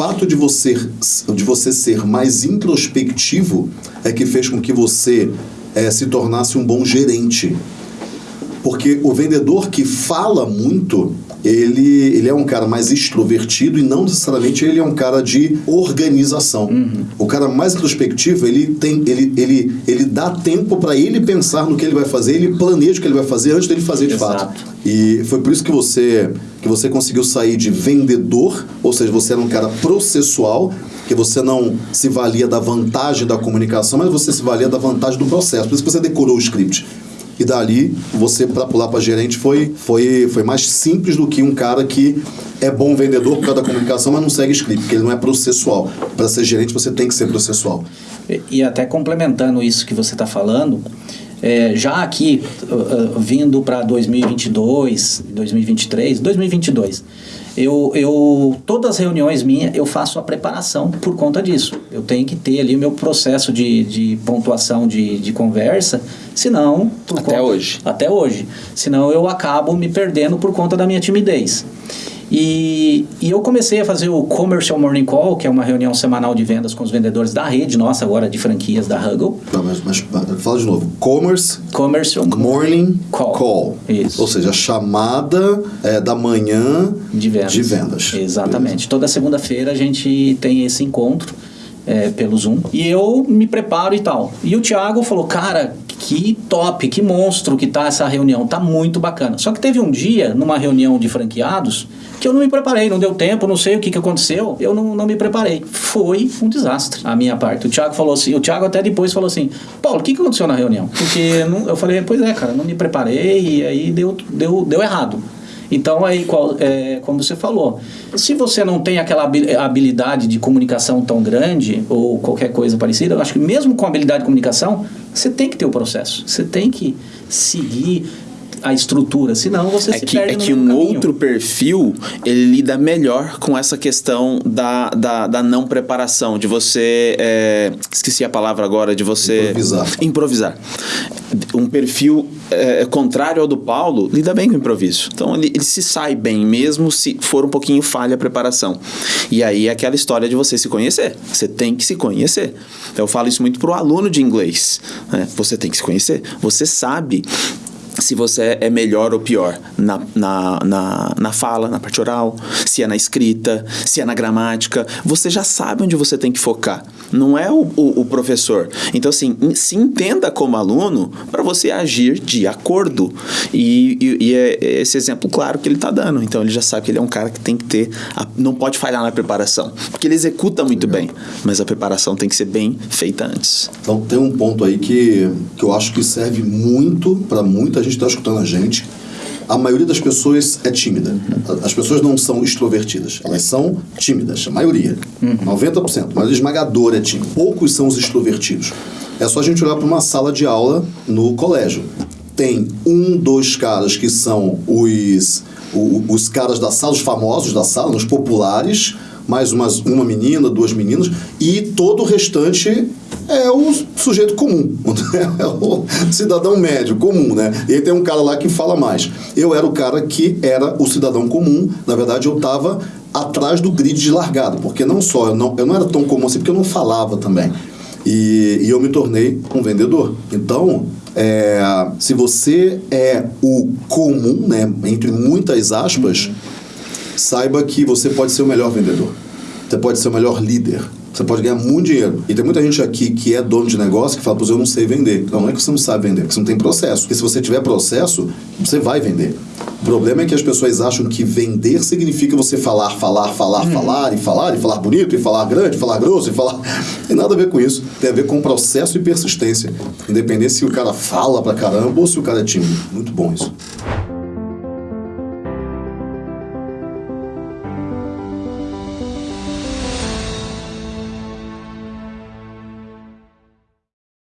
fato de você, de você ser mais introspectivo é que fez com que você é, se tornasse um bom gerente. Porque o vendedor que fala muito, ele, ele é um cara mais extrovertido e não necessariamente ele é um cara de organização. Uhum. O cara mais introspectivo, ele tem ele, ele, ele dá tempo para ele pensar no que ele vai fazer, ele planeja o que ele vai fazer antes dele fazer de Exato. fato. E foi por isso que você que você conseguiu sair de vendedor, ou seja, você era um cara processual, que você não se valia da vantagem da comunicação, mas você se valia da vantagem do processo. Por isso que você decorou o script. E dali, você para pular para gerente foi, foi, foi mais simples do que um cara que é bom vendedor por causa da comunicação, mas não segue script, porque ele não é processual. Para ser gerente, você tem que ser processual. E, e até complementando isso que você está falando, é, já aqui, uh, uh, vindo para 2022, 2023, 2022, eu, eu todas as reuniões minhas eu faço a preparação por conta disso. Eu tenho que ter ali o meu processo de, de pontuação de, de conversa, senão... Até conta, hoje. Até hoje. Senão eu acabo me perdendo por conta da minha timidez. E, e eu comecei a fazer o Commercial Morning Call, que é uma reunião semanal de vendas com os vendedores da rede nossa agora de franquias da Huggle. Não, mas, mas fala de novo. Commerce Commercial Morning Call. call. Isso. Ou seja, a chamada é, da manhã de vendas. De vendas. Exatamente. Beleza. Toda segunda-feira a gente tem esse encontro é, pelo Zoom. E eu me preparo e tal. E o Thiago falou, cara, que top, que monstro que tá essa reunião, tá muito bacana. Só que teve um dia, numa reunião de franqueados, que eu não me preparei, não deu tempo, não sei o que, que aconteceu, eu não, não me preparei. Foi um desastre a minha parte. O Thiago falou assim, o Thiago até depois falou assim, Paulo, o que, que aconteceu na reunião? Porque não, eu falei, pois é, cara, não me preparei e aí deu, deu, deu errado. Então, aí, qual, é, como você falou, se você não tem aquela habilidade de comunicação tão grande ou qualquer coisa parecida, eu acho que mesmo com habilidade de comunicação, você tem que ter o processo. Você tem que seguir a estrutura, senão você é se que, perde É que um caminho. outro perfil, ele lida melhor com essa questão da, da, da não preparação, de você... É, esqueci a palavra agora, de você... Improvisar. Improvisar. Um perfil é, contrário ao do Paulo lida bem com o improviso. Então ele, ele, se sai bem, mesmo se for um pouquinho falha a preparação. E aí é aquela história de você se conhecer. Você tem que se conhecer. Então eu falo isso muito para o aluno de inglês. Né? Você tem que se conhecer. Você sabe se você é melhor ou pior na, na, na, na, fala, na parte oral, se é na escrita, se é na gramática. Você já sabe onde você tem que focar. Não é o, o, o professor. Então, assim, se entenda como aluno para você agir de acordo. E, e, e, é esse exemplo claro que ele está dando. Então, ele já sabe que ele é um cara que tem que ter. A, não pode falhar na preparação. Porque ele executa muito Legal. bem. Mas a preparação tem que ser bem feita antes. Então, tem um ponto aí que, que eu acho que serve muito para muita gente está escutando a gente, a maioria das pessoas é tímida. As pessoas não são extrovertidas, elas são tímidas, a maioria. Uhum. 90%, mas esmagador é tímido. Poucos são os extrovertidos. É só a gente olhar para uma sala de aula no colégio. Tem um, dois caras que são os, os, os caras da sala, os famosos da sala, os populares, mais umas, uma menina, duas meninas, e todo o restante é o sujeito comum, é o cidadão médio, comum, né? E aí tem um cara lá que fala mais. Eu era o cara que era o cidadão comum, na verdade eu estava atrás do grid de largada, porque não só, eu não, eu não era tão comum assim, porque eu não falava também. E, e eu me tornei um vendedor. Então, é, se você é o comum, né, entre muitas aspas, uhum. Saiba que você pode ser o melhor vendedor. Você pode ser o melhor líder você pode ganhar muito dinheiro. E tem muita gente aqui que é dono de negócio que fala, pois eu não sei vender. Não, não é que você não sabe vender, é que você não tem processo. Porque se você tiver processo, você vai vender. O problema é que as pessoas acham que vender significa você falar, falar, falar, hum. falar, e falar, e falar bonito, e falar grande, e falar grosso, e falar. Tem nada a ver com isso. Tem a ver com processo e persistência. Independente se o cara fala pra caramba ou se o cara é tímido. Muito bom isso.